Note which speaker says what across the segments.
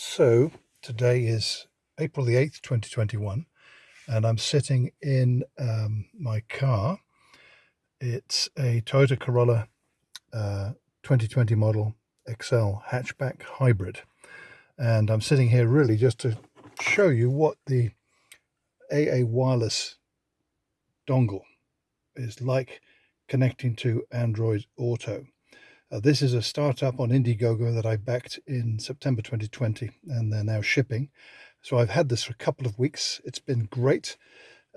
Speaker 1: So today is April the 8th, 2021, and I'm sitting in um, my car. It's a Toyota Corolla uh, 2020 model Excel hatchback hybrid. And I'm sitting here really just to show you what the AA wireless dongle is like connecting to Android Auto. Uh, this is a startup on Indiegogo that I backed in September 2020 and they're now shipping. So I've had this for a couple of weeks. It's been great.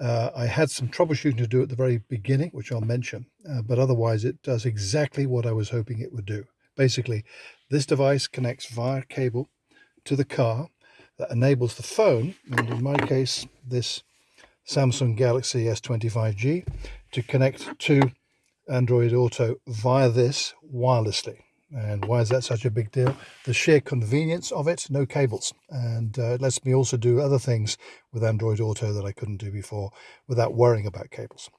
Speaker 1: Uh, I had some troubleshooting to do at the very beginning, which I'll mention, uh, but otherwise it does exactly what I was hoping it would do. Basically, this device connects via cable to the car that enables the phone, and in my case, this Samsung Galaxy S25G, to connect to Android Auto via this wirelessly. And why is that such a big deal? The sheer convenience of it, no cables. And uh, it lets me also do other things with Android Auto that I couldn't do before without worrying about cables.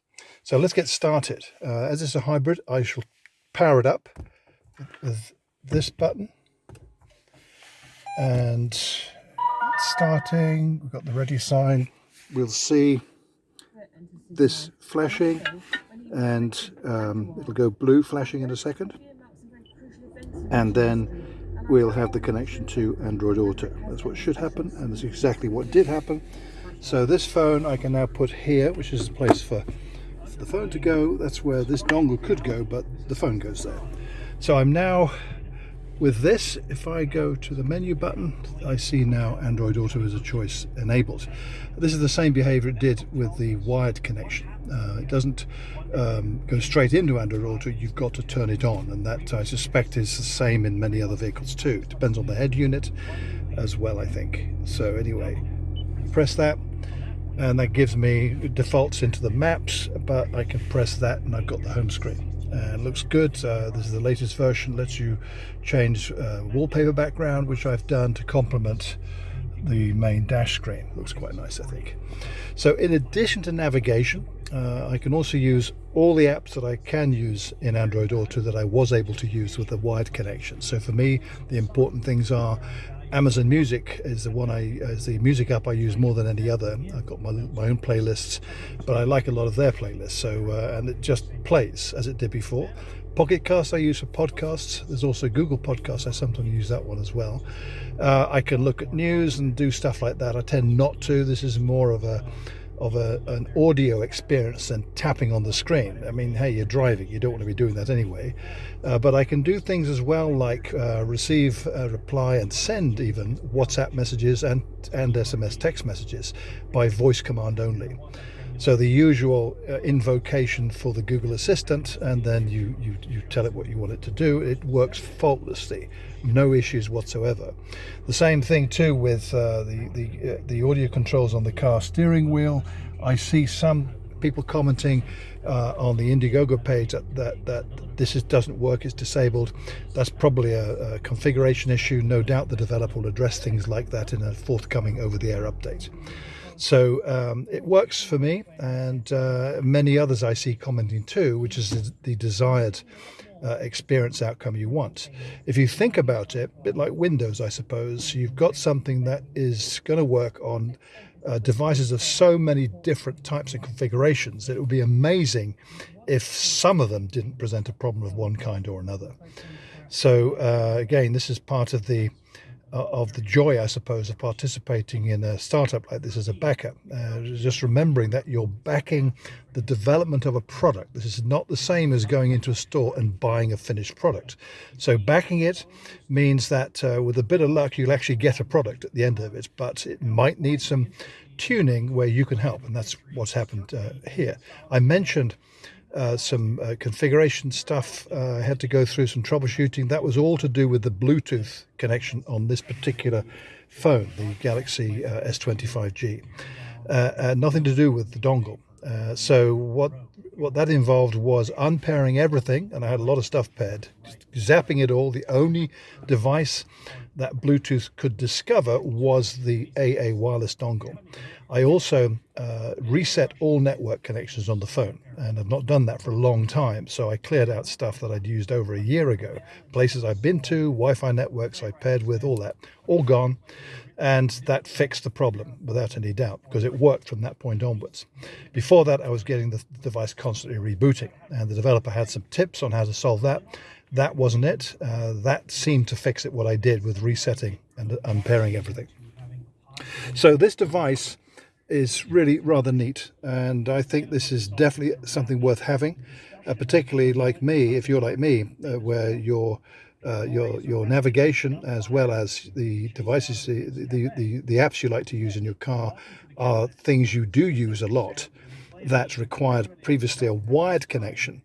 Speaker 1: So let's get started. Uh, as it's a hybrid, I shall power it up with this button. And starting, we've got the ready sign. We'll see this flashing and um, it'll go blue flashing in a second. And then we'll have the connection to Android Auto. That's what should happen and that's exactly what did happen. So this phone I can now put here which is the place for, for the phone to go. That's where this dongle could go but the phone goes there. So I'm now with this, if I go to the menu button, I see now Android Auto as a choice enabled. This is the same behavior it did with the wired connection. Uh, it doesn't um, go straight into Android Auto, you've got to turn it on, and that I suspect is the same in many other vehicles too. It depends on the head unit as well, I think. So anyway, press that, and that gives me defaults into the maps, but I can press that and I've got the home screen and uh, looks good. Uh, this is the latest version, lets you change uh, wallpaper background, which I've done to complement the main dash screen. Looks quite nice, I think. So in addition to navigation, uh, I can also use all the apps that I can use in Android Auto that I was able to use with the wired connection. So for me, the important things are Amazon Music is the one I is the music app I use more than any other. I've got my, my own playlists, but I like a lot of their playlists. So uh, and it just plays as it did before. Pocket Cast I use for podcasts. There's also Google Podcasts. I sometimes use that one as well. Uh, I can look at news and do stuff like that. I tend not to. This is more of a of a, an audio experience than tapping on the screen. I mean, hey, you're driving, you don't want to be doing that anyway. Uh, but I can do things as well like uh, receive, reply, and send even WhatsApp messages and, and SMS text messages by voice command only. So the usual uh, invocation for the Google Assistant, and then you, you, you tell it what you want it to do. It works faultlessly, no issues whatsoever. The same thing too with uh, the, the, uh, the audio controls on the car steering wheel. I see some people commenting uh, on the Indiegogo page that, that, that this is, doesn't work, it's disabled. That's probably a, a, configuration issue. No doubt the developer will address things like that in a forthcoming over-the-air update. So um, it works for me and uh, many others I see commenting too, which is the desired uh, experience outcome you want. If you think about it, a bit like Windows, I suppose, you've got something that is going to work on uh, devices of so many different types and configurations that it would be amazing if some of them didn't present a problem of one kind or another. So uh, again, this is part of the of the joy, I suppose, of participating in a startup like this as a backer. Uh, just remembering that you're backing the development of a product. This is not the same as going into a store and buying a finished product. So backing it means that uh, with a bit of luck, you'll actually get a product at the end of it, but it might need some tuning where you can help. And that's what's happened uh, here. I mentioned uh, some uh, configuration stuff. Uh, I had to go through some troubleshooting. That was all to do with the Bluetooth connection on this particular phone, the Galaxy uh, S25G. Uh, nothing to do with the dongle. so what what that involved was unpairing everything, and I had a lot of stuff paired, zapping it all. The only device that Bluetooth could discover was the AA wireless dongle. I also uh, reset all network connections on the phone and I've not done that for a long time so I cleared out stuff that I'd used over a year ago. Places I've been to Wi-Fi networks I paired with all that all gone and that fixed the problem without any doubt because it worked from that point onwards. Before that I was getting the device constantly rebooting and the developer had some tips on how to solve that that wasn't it. Uh, that seemed to fix it what I did with resetting and unpairing everything. So this device is really rather neat and I think this is definitely something worth having uh, particularly like me if you're like me uh, where your uh, your your navigation as well as the devices the, the, the the apps you like to use in your car are things you do use a lot that required previously a wired connection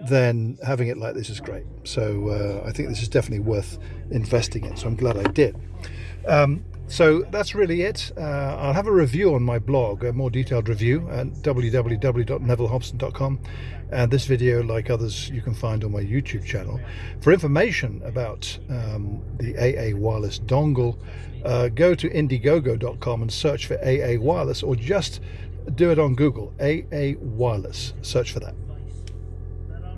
Speaker 1: then having it like this is great so uh, I think this is definitely worth investing in so I'm glad I did um, so that's really it. Uh, I'll have a review on my blog, a more detailed review at www.nevillehobson.com. And this video, like others, you can find on my YouTube channel. For information about um, the AA wireless dongle, uh, go to indiegogo.com and search for AA wireless or just do it on Google, AA wireless. Search for that.